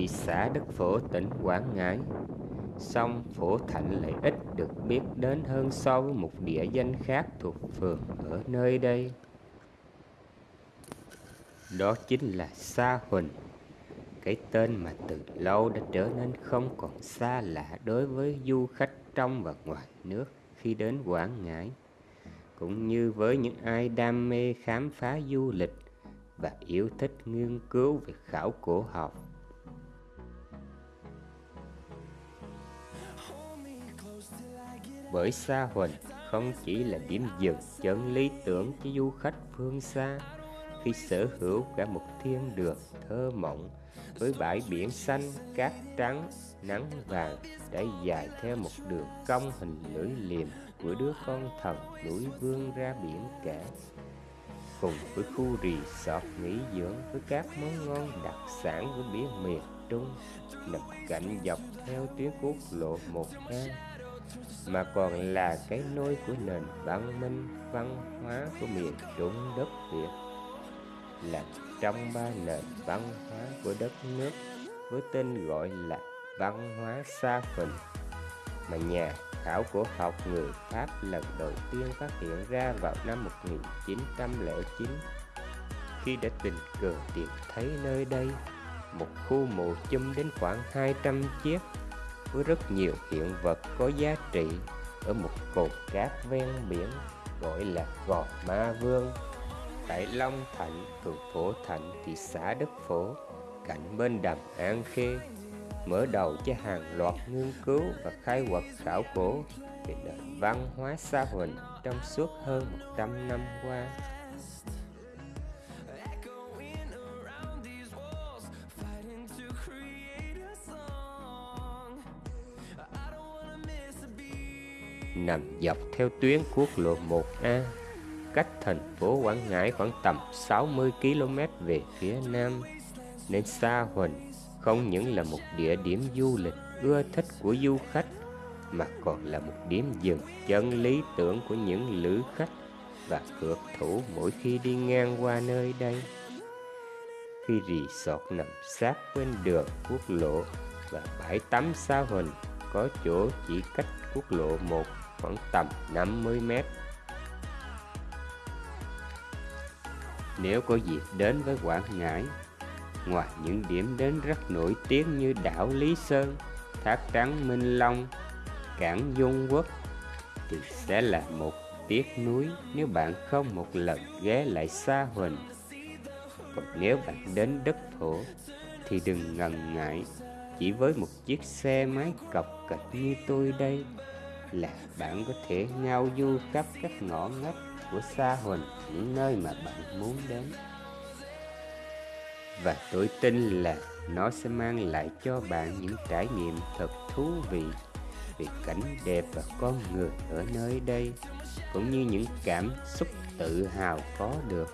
thị xã Đức Phổ, tỉnh Quảng Ngãi. Song Phổ Thạnh lại ít được biết đến hơn so với một địa danh khác thuộc phường ở nơi đây. Đó chính là Sa Huỳnh, cái tên mà từ lâu đã trở nên không còn xa lạ đối với du khách trong và ngoài nước khi đến Quảng Ngãi, cũng như với những ai đam mê khám phá du lịch và yêu thích nghiên cứu về khảo cổ học. Bởi Sa Huỳnh không chỉ là điểm dừng chân lý tưởng cho du khách phương xa khi sở hữu cả một thiên đường thơ mộng với bãi biển xanh, cát trắng, nắng vàng đã dài theo một đường cong hình lưỡi liềm của đứa con thần núi vươn ra biển cả. Cùng với khu resort nghỉ dưỡng với các món ngon đặc sản của biển miền Trung nằm cạnh dọc theo tuyến quốc lộ 1A mà còn là cái nôi của nền văn minh, văn hóa của miền Trung đất Việt, là trong ba nền văn hóa của đất nước với tên gọi là văn hóa Sa Phình mà nhà khảo cổ học người Pháp lần đầu tiên phát hiện ra vào năm 1909 khi đã tình cờ tìm thấy nơi đây, một khu mộ chum đến khoảng 200 chiếc với rất nhiều hiện vật có giá trị ở một cột cát ven biển gọi là Gò Ma Vương tại Long Thạnh, phường Phổ Thạnh, thị xã Đức Phổ, cạnh bên đầm An Khê, mở đầu cho hàng loạt nghiên cứu và khai quật khảo cổ về nền văn hóa Sa Huỳnh trong suốt hơn 100 năm qua. Nằm dọc theo tuyến quốc lộ 1A cách thành phố Quảng Ngãi khoảng tầm 60 km về phía nam, nên Sa Huỳnh không những là một địa điểm du lịch ưa thích của du khách, mà còn là một điểm dừng chân lý tưởng của những lữ khách và cược thủ mỗi khi đi ngang qua nơi đây. Khi resort nằm sát bên đường quốc lộ và bãi tắm Sa Huỳnh có chỗ chỉ cách quốc lộ 1 khoảng tầm 50 mét nếu có dịp đến với Quảng Ngãi. Ngoài những điểm đến rất nổi tiếng như đảo Lý Sơn, thác trắng Minh Long, cảng Dung Quốc, thì sẽ là một tiếc núi nếu bạn không một lần ghé lại Sa Huỳnh. Còn nếu bạn đến đất thổ thì đừng ngần ngại chỉ với một chiếc xe máy cọc cạch như tôi đây là bạn có thể ngao du khắp các ngõ ngách của Sa Huỳnh, những nơi mà bạn muốn đến và tôi tin là nó sẽ mang lại cho bạn những trải nghiệm thật thú vị về cảnh đẹp và con người ở nơi đây, cũng như những cảm xúc tự hào có được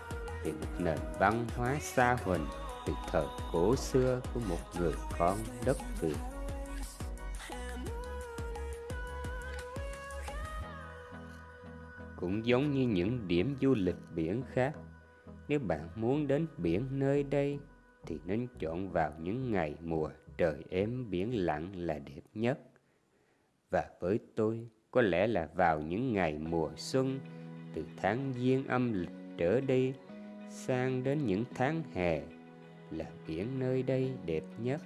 về một nền văn hóa xa huỳnh từ thời cổ xưa của một người con đất Việt. Cũng giống như những điểm du lịch biển khác, nếu bạn muốn đến biển nơi đây thì nên chọn vào những ngày mùa trời êm biển lặng là đẹp nhất. Và với tôi, có lẽ là vào những ngày mùa xuân, từ tháng giêng âm lịch trở đi sang đến những tháng hè là biển nơi đây đẹp nhất.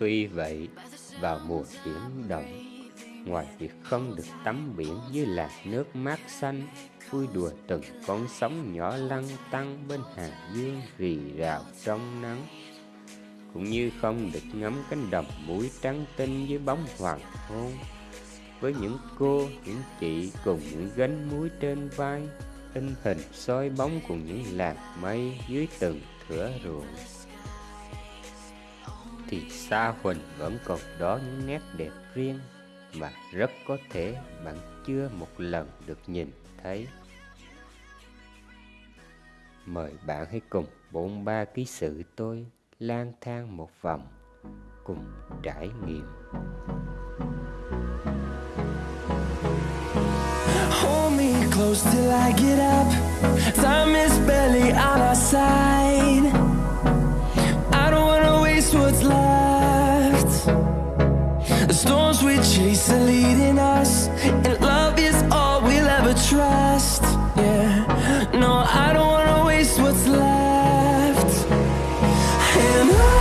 Tuy vậy, vào mùa biển động, ngoài việc không được tắm biển dưới làn nước mát xanh, vui đùa từng con sóng nhỏ lăn tăng bên hàng dương rì rào trong nắng, cũng như không được ngắm cánh đồng muối trắng tinh dưới bóng hoàng hôn, với những cô, những chị cùng những gánh muối trên vai, in hình soi bóng cùng những làn mây dưới từng thửa ruộng thì Sa Huỳnh vẫn còn đó những nét đẹp riêng mà rất có thể bạn chưa một lần được nhìn thấy. Mời bạn hãy cùng bốn ba ký sự tôi lang thang một vòng cùng trải nghiệm. Hold me close till I get up Time is barely on our side storms we chase are leading us And love is all we'll ever trust. Yeah, no, I don't wanna waste what's left. And I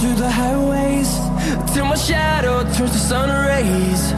through the highways Till my shadow turns to sun rays.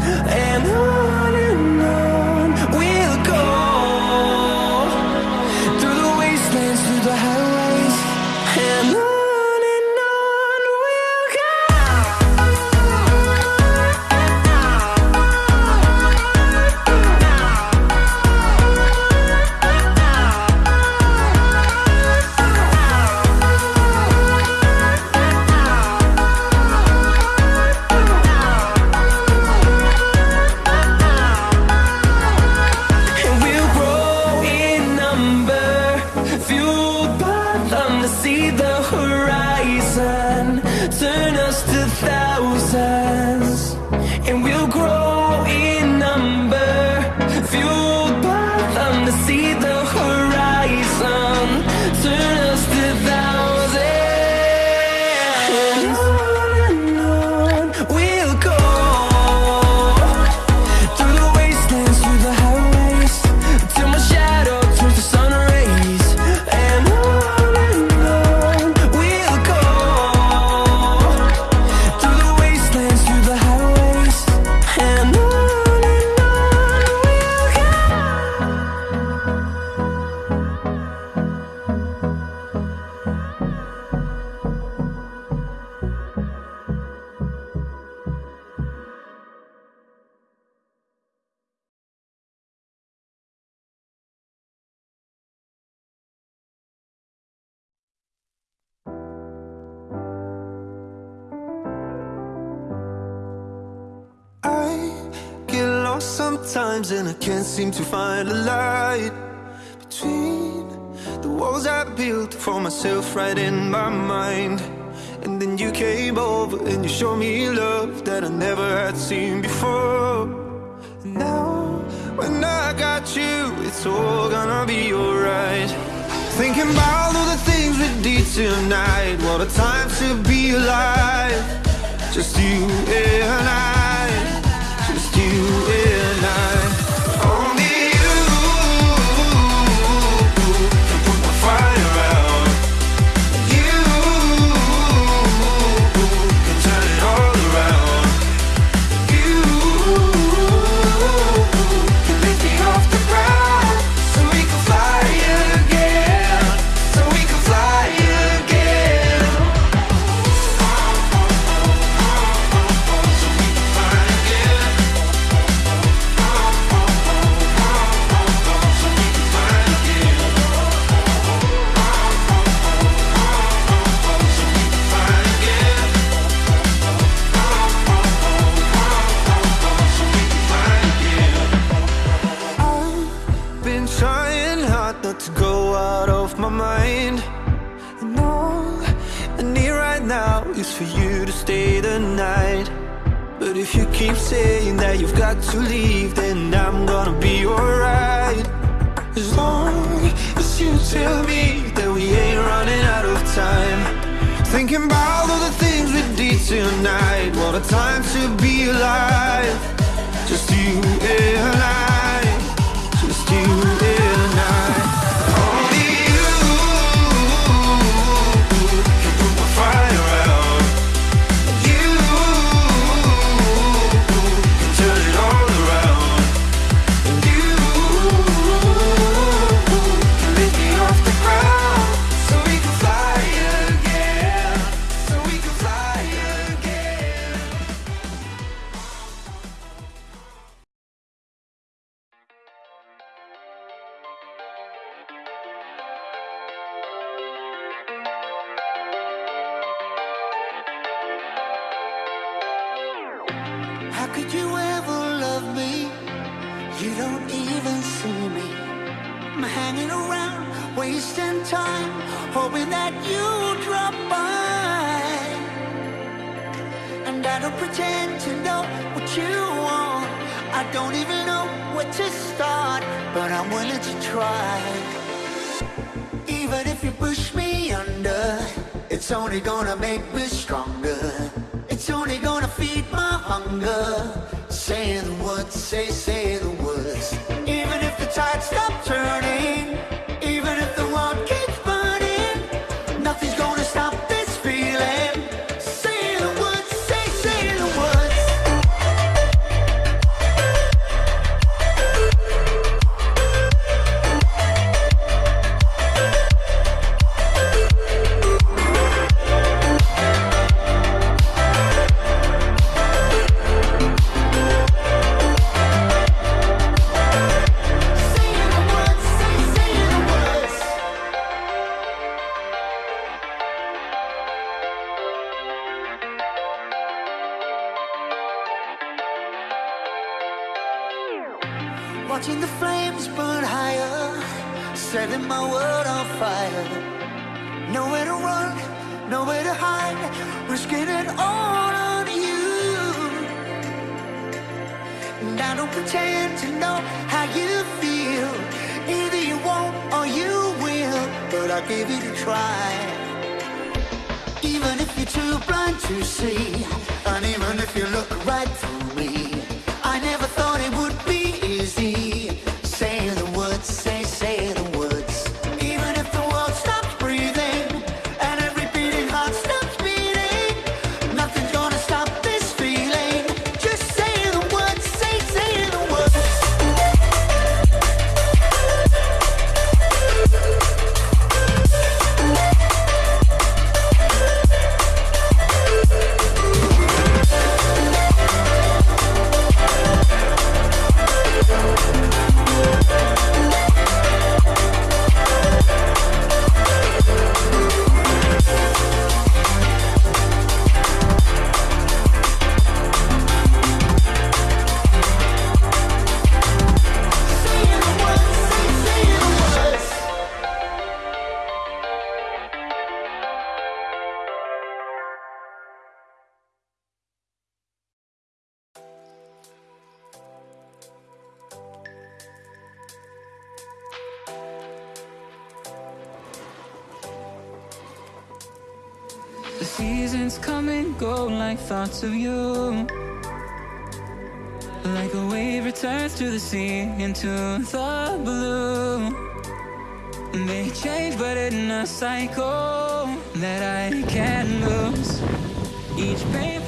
times and I can't seem to find a light Between the walls I built for myself right in my mind. And then you came over and you showed me love that I never had seen before. And now when I got you it's all gonna be alright. Thinking about all the things we did tonight What a time to be alive. Just you and I. hard not to go out of my mind. And all I need right now is for you to stay the night. But if you keep saying that you've got to leave Then I'm gonna be alright. As long as you tell me that we ain't running out of time. Thinking about all the things we did tonight. What a time to be alive. Just you and I. Just you and I. hanging around, wasting time, hoping that you'll drop by. And I don't pretend to know what you want. I don't even know where to start, but I'm willing to try. Even if you push me under, it's only gonna make me stronger. It's only gonna feed my hunger. Say the words, say, say the words stop turning. World on fire. Nowhere to run, nowhere to hide, risking it all on you. And I don't pretend to know how you feel. Either you won't or you will, but I'll give it a try. Even if you're too blind to see, and even if you look right through seasons come and go like thoughts of you. Like a wave returns to the sea into the blue. They change, but in a cycle that I can't lose. Each painful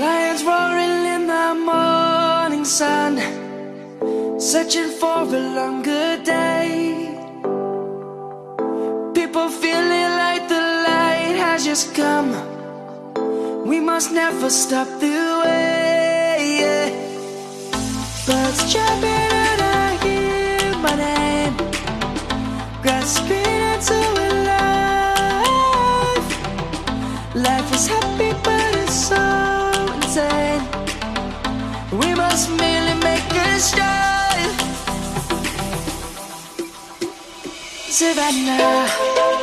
Lions roaring in the morning sun Searching for a longer day People feeling like the light has just come We must never stop the way Birds jumping. Savannah.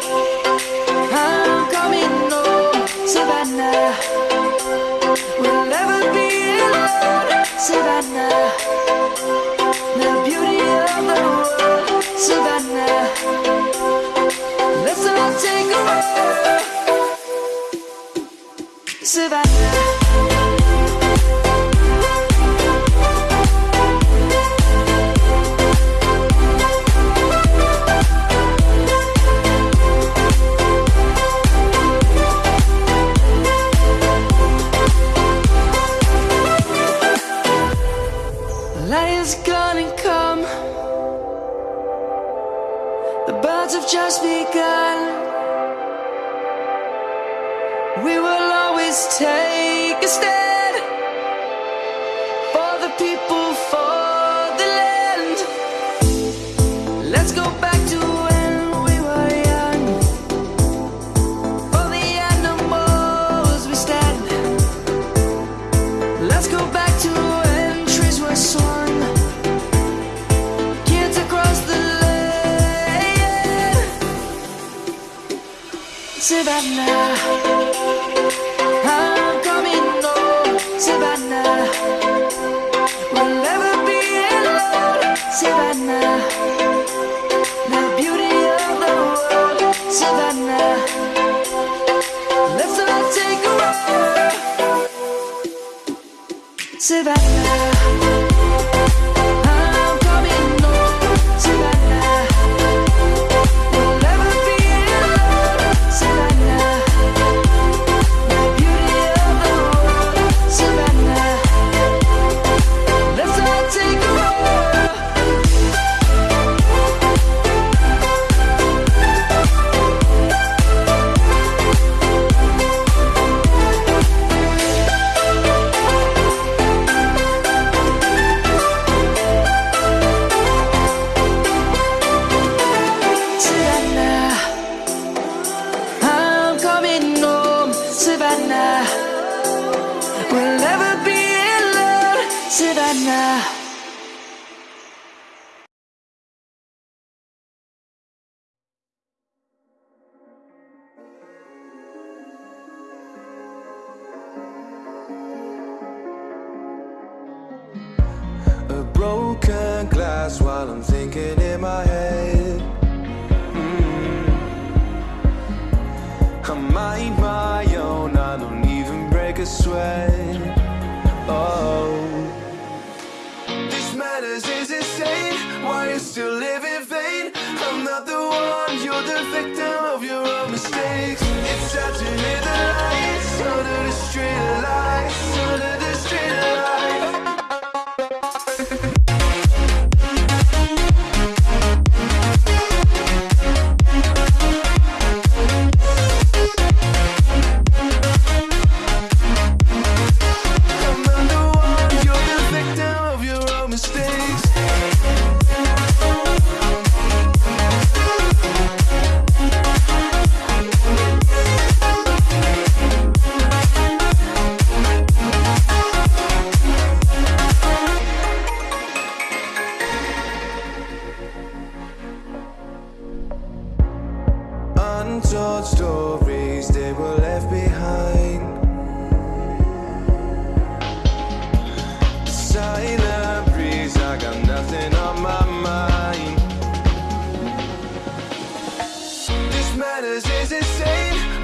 words have just begun. We will always take a step. Savannah, I'm coming home, We'll never be alone, The beauty of the world, Let's all take a.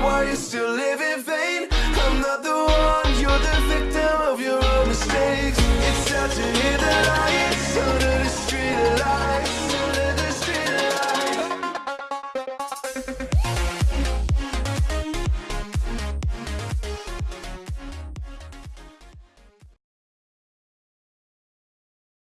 why you still